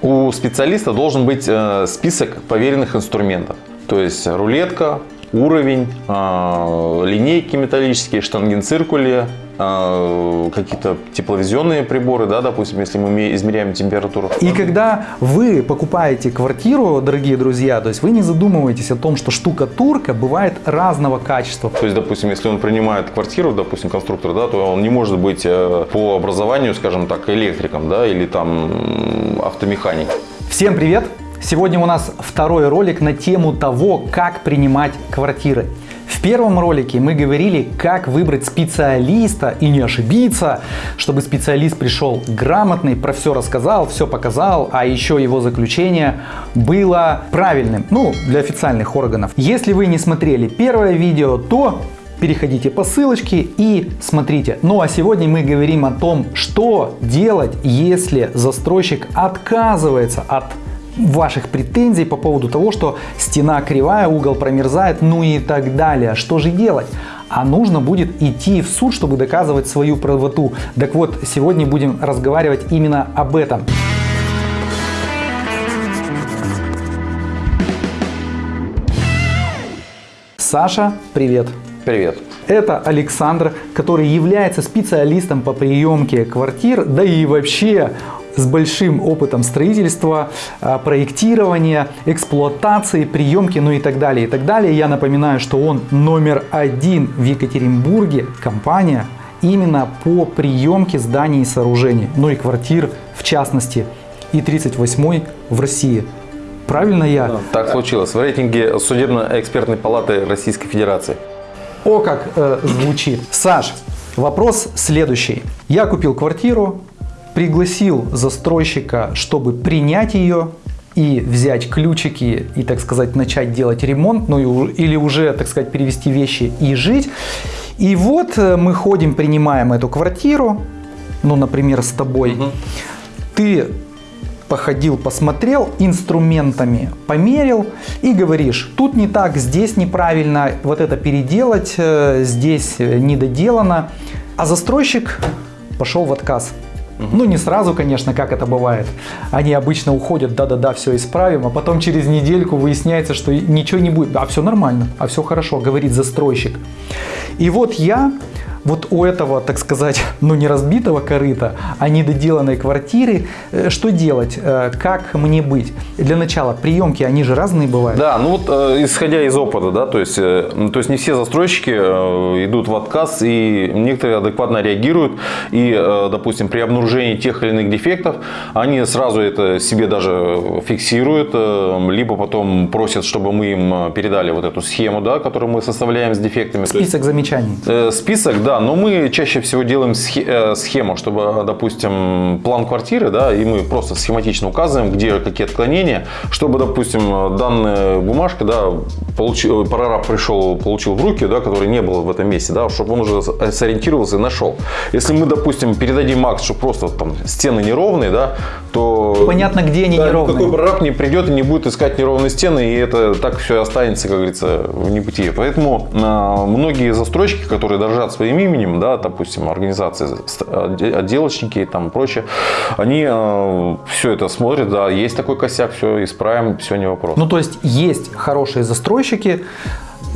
У специалиста должен быть э, список поверенных инструментов. То есть рулетка, уровень, э, линейки металлические, штангенциркули, какие-то тепловизионные приборы, да, допустим, если мы измеряем температуру. И когда вы покупаете квартиру, дорогие друзья, то есть вы не задумываетесь о том, что штукатурка бывает разного качества. То есть, допустим, если он принимает квартиру, допустим, конструктор, да, то он не может быть э, по образованию, скажем так, электриком, да, или там м, автомехаником. Всем привет! Сегодня у нас второй ролик на тему того, как принимать квартиры. В первом ролике мы говорили, как выбрать специалиста и не ошибиться, чтобы специалист пришел грамотный, про все рассказал, все показал, а еще его заключение было правильным, ну, для официальных органов. Если вы не смотрели первое видео, то переходите по ссылочке и смотрите. Ну а сегодня мы говорим о том, что делать, если застройщик отказывается от ваших претензий по поводу того, что стена кривая, угол промерзает, ну и так далее. Что же делать? А нужно будет идти в суд, чтобы доказывать свою правоту. Так вот, сегодня будем разговаривать именно об этом. Саша, привет! Привет. Это Александр, который является специалистом по приемке квартир, да и вообще с большим опытом строительства, а, проектирования, эксплуатации, приемки, ну и так далее, и так далее. Я напоминаю, что он номер один в Екатеринбурге, компания именно по приемке зданий и сооружений, ну и квартир в частности, и 38 в России. Правильно я? Да, так случилось. В рейтинге Судебно-экспертной палаты Российской Федерации. О, как э, звучит. Саш, вопрос следующий. Я купил квартиру, пригласил застройщика, чтобы принять ее и взять ключики и, так сказать, начать делать ремонт, ну или уже, так сказать, перевести вещи и жить. И вот э, мы ходим, принимаем эту квартиру, ну, например, с тобой. Угу. Ты походил, посмотрел, инструментами померил и говоришь, тут не так, здесь неправильно, вот это переделать, э, здесь не доделано. А застройщик пошел в отказ. Ну, не сразу, конечно, как это бывает. Они обычно уходят, да-да-да, все исправим, а потом через недельку выясняется, что ничего не будет. А все нормально, а все хорошо, говорит застройщик. И вот я вот у этого, так сказать, ну не разбитого корыта, а недоделанной квартиры, э, что делать, э, как мне быть? Для начала, приемки, они же разные бывают. Да, ну вот э, исходя из опыта, да, то есть, то есть не все застройщики идут в отказ и некоторые адекватно реагируют и, допустим, при обнаружении тех или иных дефектов, они сразу это себе даже фиксируют, либо потом просят, чтобы мы им передали вот эту схему, да, которую мы составляем с дефектами. Список замечаний. Список, да, но мы чаще всего делаем э, схему, чтобы, допустим, план квартиры, да, и мы просто схематично указываем, где какие отклонения, чтобы, допустим, данная бумажка, да, получил, прораб пришел, получил в руки, да, который не был в этом месте, да, чтобы он уже сориентировался и нашел. Если мы, допустим, передадим акт, что просто там стены неровные, да, то... Понятно, где они да, неровные. Какой прораб не придет и не будет искать неровные стены, и это так все останется, как говорится, в небытие. Поэтому а, многие застройщики, которые дорожат своим именем, да, допустим, организации, отделочники и там прочее, они э, все это смотрят, да, есть такой косяк, все исправим, все не вопрос. Ну, то есть, есть хорошие застройщики,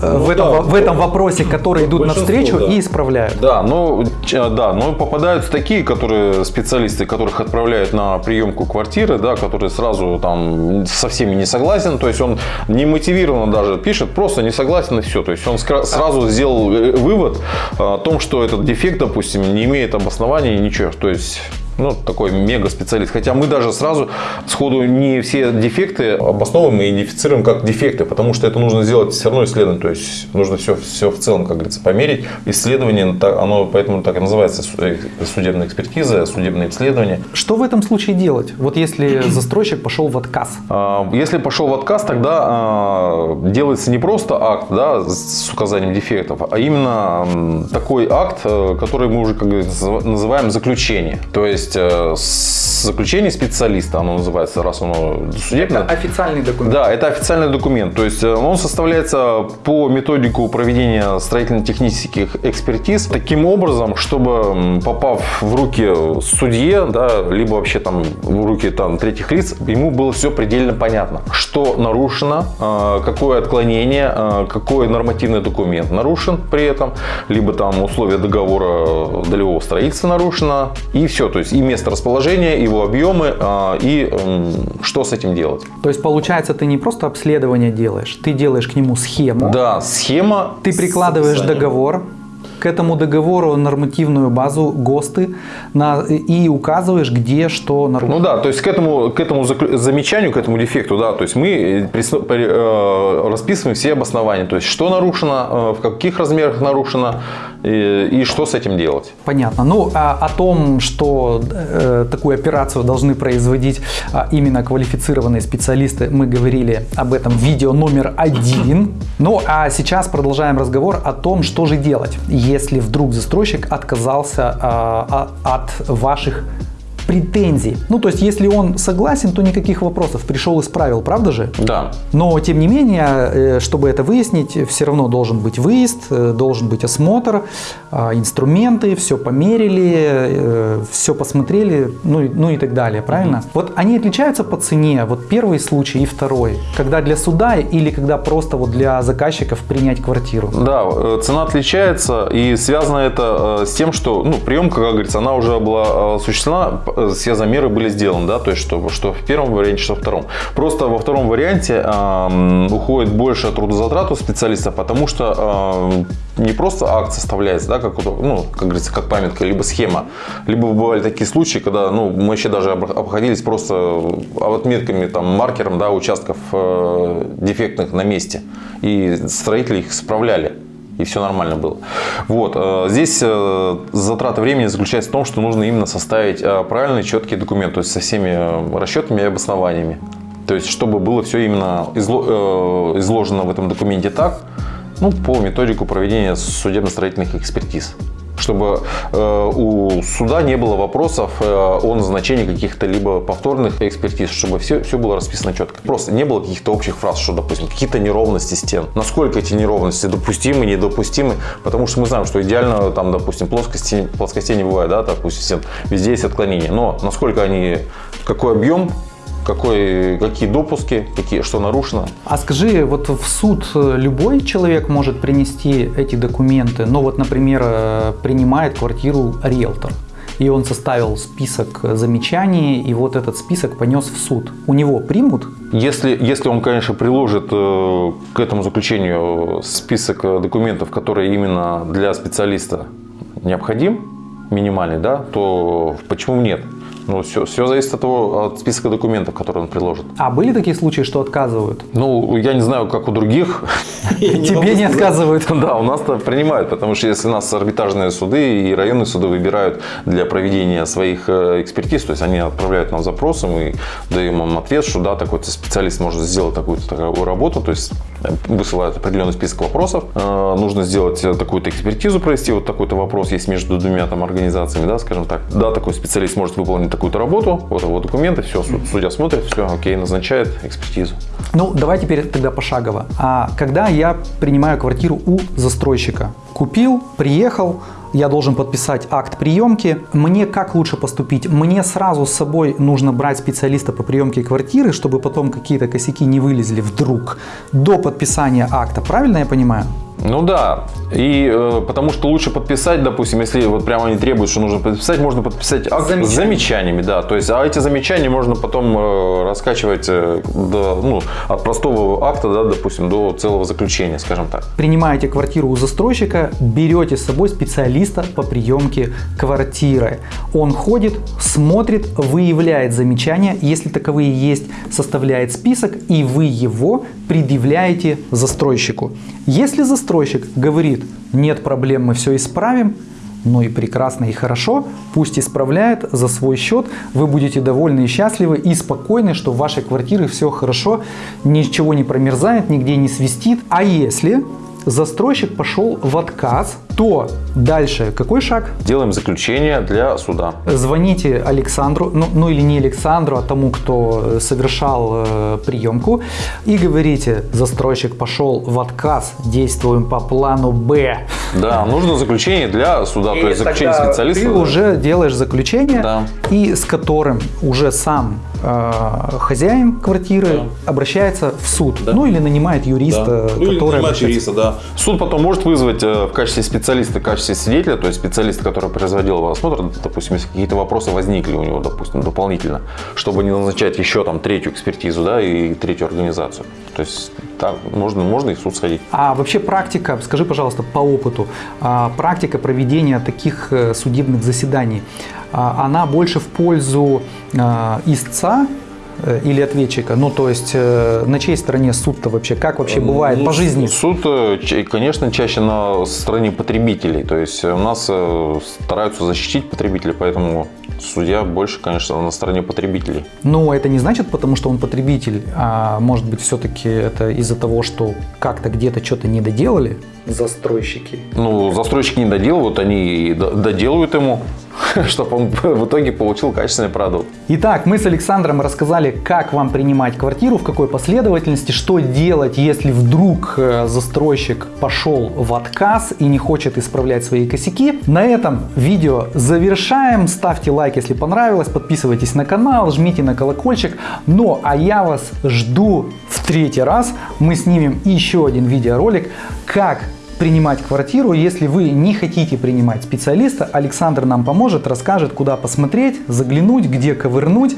ну, в, этом, да, в этом вопросе, которые идут навстречу да. и исправляют. Да, но, да, но попадаются такие, которые специалисты, которых отправляют на приемку квартиры, да, которые сразу там со всеми не согласен, то есть он не мотивированно даже пишет, просто не согласен и все. То есть он сразу сделал э, вывод о том, что этот дефект, допустим, не имеет обоснования ничего. То есть ну, такой мега специалист. Хотя мы даже сразу сходу не все дефекты обосновываем и идентифицируем как дефекты, потому что это нужно сделать все равно исследование. То есть нужно все, все в целом, как говорится, померить. Исследование, оно поэтому так и называется э, судебная экспертиза, судебное исследование. Что в этом случае делать? Вот если застройщик пошел в отказ? А, если пошел в отказ, тогда а, делается не просто акт да, с указанием дефектов, а именно такой акт, э, который мы уже как называем заключение. То есть есть э, заключение специалиста, оно называется, раз оно судебное. Это официальный документ. Да, это официальный документ. То есть э, он составляется по методику проведения строительно-технических экспертиз таким образом, чтобы попав в руки судье, да, либо вообще там в руки там, третьих лиц, ему было все предельно понятно, что нарушено, э, какое отклонение, какой нормативный документ нарушен при этом, либо там условия договора долевого строительства нарушено, и все. То есть и место расположения, его объемы, и что с этим делать. То есть получается, ты не просто обследование делаешь, ты делаешь к нему схему. Да, схема. Ты прикладываешь договор, к этому договору нормативную базу ГОСТы на, и указываешь, где что нарушено. Ну да, то есть к этому, к этому замечанию, к этому дефекту, да, то есть мы э, э, расписываем все обоснования, то есть что нарушено, э, в каких размерах нарушено и, и что с этим делать. Понятно. Ну, а, о том, что э, такую операцию должны производить а, именно квалифицированные специалисты, мы говорили об этом видео номер один. Ну, а сейчас продолжаем разговор о том, что же делать, если вдруг застройщик отказался а, от ваших претензий. Ну, то есть, если он согласен, то никаких вопросов. Пришел исправил, правда же? Да. Но, тем не менее, э, чтобы это выяснить, все равно должен быть выезд, э, должен быть осмотр, а, инструменты, все померили, э, все посмотрели, ну, ну и так далее, правильно? Mm-hmm. Вот они отличаются по цене, вот первый случай и второй, когда для суда или когда просто вот для заказчиков принять квартиру? Да, цена отличается и связано это с тем, что, ну, приемка, как говорится, она уже была осуществлена все замеры были сделаны, да, то есть что, что в первом варианте, что во втором. Просто во втором варианте э, уходит больше трудозатрат у специалиста, потому что э, не просто акт составляется, да, как, ну, как говорится, как памятка, либо схема, либо бывали такие случаи, когда, ну, мы вообще даже обходились просто отметками, там, маркером, да, участков э, дефектных на месте, и строители их справляли и все нормально было. Вот. Э, здесь э, затрата времени заключается в том, что нужно именно составить э, правильный, четкий документ, то есть со всеми расчетами и обоснованиями. То есть, чтобы было все именно изложено в этом документе так, ну, по методику проведения судебно-строительных экспертиз чтобы э, у суда не было вопросов э, о назначении каких-то либо повторных экспертиз, чтобы все, все было расписано четко. Просто не было каких-то общих фраз, что, допустим, какие-то неровности стен. Насколько эти неровности допустимы, недопустимы, потому что мы знаем, что идеально там, допустим, плоскости, плоскостей не бывает, да, допустим, стен, везде есть отклонения, но насколько они, какой объем какой, какие допуски, какие, что нарушено. А скажи, вот в суд любой человек может принести эти документы, ну вот, например, э, принимает квартиру риэлтор, и он составил список замечаний, и вот этот список понес в суд. У него примут? Если, если он, конечно, приложит э, к этому заключению список документов, которые именно для специалиста необходим, минимальный, да, то почему нет? Ну, все, все зависит от того, от списка документов, которые он приложит. А были такие случаи, что отказывают? Ну, я не знаю, как у других. Тебе не отказывают? Да, у нас-то принимают, потому что если нас арбитражные суды и районные суды выбирают для проведения своих э, экспертиз, то есть они отправляют нам запросы, мы даем им ответ, что да, такой-то специалист может сделать такую-то такую работу, то есть э, высылают определенный список вопросов, э, нужно сделать такую-то экспертизу, провести вот такой-то вопрос есть между двумя там организациями, да, скажем так. Да, такой специалист может выполнить такую-то работу, вот его документы, все, судья смотрит, все, окей, назначает экспертизу. Ну, давай теперь тогда пошагово. А когда я принимаю квартиру у застройщика, купил, приехал, я должен подписать акт приемки. Мне как лучше поступить? Мне сразу с собой нужно брать специалиста по приемке квартиры, чтобы потом какие-то косяки не вылезли вдруг до подписания акта. Правильно я понимаю? Ну да, и э, потому что лучше подписать, допустим, если вот прямо они требуют, что нужно подписать, можно подписать акт Замечание. с замечаниями, да, то есть, а эти замечания можно потом э, раскачивать э, до, ну, от простого акта, да, допустим, до целого заключения, скажем так. Принимаете квартиру у застройщика, берете с собой специалиста по приемке квартиры. Он ходит, смотрит, выявляет замечания, если таковые есть, составляет список, и вы его предъявляете застройщику. Если застройщик говорит, нет проблем, мы все исправим, ну и прекрасно и хорошо, пусть исправляет за свой счет, вы будете довольны и счастливы и спокойны, что в вашей квартире все хорошо, ничего не промерзает, нигде не свистит. А если застройщик пошел в отказ то дальше какой шаг? Делаем заключение для суда. Звоните Александру, ну, ну или не Александру, а тому, кто совершал э, приемку, и говорите, застройщик пошел в отказ, действуем по плану Б. Да, нужно заключение для суда, то есть заключение специалиста. Ты да. уже делаешь заключение, Да. и с которым уже сам э, хозяин квартиры обращается в суд. Да. Ну или нанимает юриста, Да. Ну, который обращается. юриста, да. Суд потом может вызвать э, в качестве специалиста, в качестве свидетеля, то есть специалиста, который производил его осмотр, допустим, если какие-то вопросы возникли у него, допустим, дополнительно, чтобы не назначать еще там третью экспертизу, да, и третью организацию. То есть так можно, можно и в суд сходить. А вообще практика, скажи, пожалуйста, по опыту, а, практика проведения таких э, судебных заседаний, а, она больше в пользу а, истца или ответчика? Ну, то есть, э, на чьей стороне суд-то вообще? Как вообще бывает Ну, по жизни? Суд, э, конечно, чаще на стороне потребителей. То есть у нас э, стараются защитить потребителей, поэтому судья больше, конечно, на стороне потребителей. Но это не значит, потому что он потребитель, а может быть, все-таки это из-за того, что как-то где-то что-то не доделали застройщики. Ну, застройщики не доделывают, они и д- доделывают ему, чтобы он в итоге получил качественный продукт. Итак, мы с Александром рассказали, как вам принимать квартиру, в какой последовательности, что делать, если вдруг э, застройщик пошел в отказ и не хочет исправлять свои косяки. На этом видео завершаем. Ставьте лайк, если понравилось, подписывайтесь на канал, жмите на колокольчик. Ну, а я вас жду в третий раз. Мы снимем еще один видеоролик, как принимать квартиру. Если вы не хотите принимать специалиста, Александр нам поможет, расскажет, куда посмотреть, заглянуть, где ковырнуть,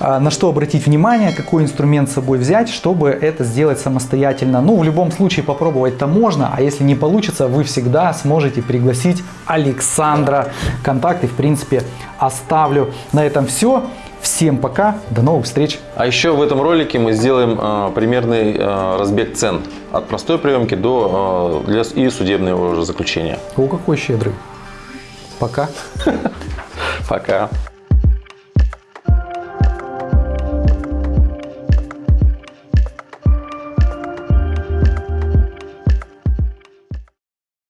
а, на что обратить внимание, какой инструмент с собой взять, чтобы это сделать самостоятельно. Ну, в любом случае попробовать-то можно, а если не получится, вы всегда сможете пригласить Александра. Контакты, в принципе, оставлю. На этом все. Всем пока, до новых встреч. А еще в этом ролике мы сделаем э, примерный э, разбег цен от простой приемки до э, для, и судебного уже заключения. О, какой щедрый. Пока. Пока.